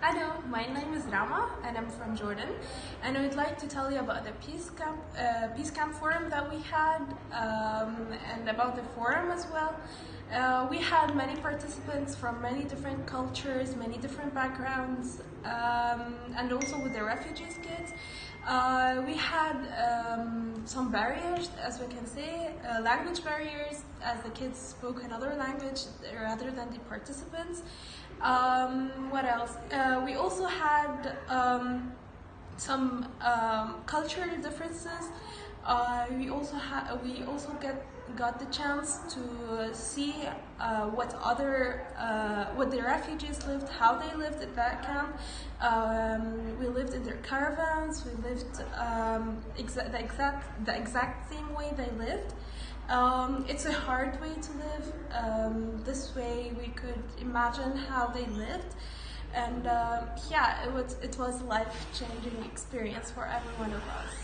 Hello, my name is Rama and I'm from Jordan and I would like to tell you about the Peace Camp, uh, Peace Camp forum that we had um, and about the forum as well. Uh, we had many participants from many different cultures, many different backgrounds um, and also with the refugees kids. Uh, we had um, some barriers, as we can say, uh, language barriers, as the kids spoke another language rather than the participants. Um, what else? Uh, we also had um, some um, cultural differences. Uh, we also had we also get got the chance to see uh, what other uh, what the refugees lived, how they lived at that camp. Um, we lived in their caravans. We lived um, exa the exact the exact same way they lived. Um, it's a hard way to live. Um, this way we could imagine how they lived. And uh, yeah, it was, it was a life-changing experience for every one of us.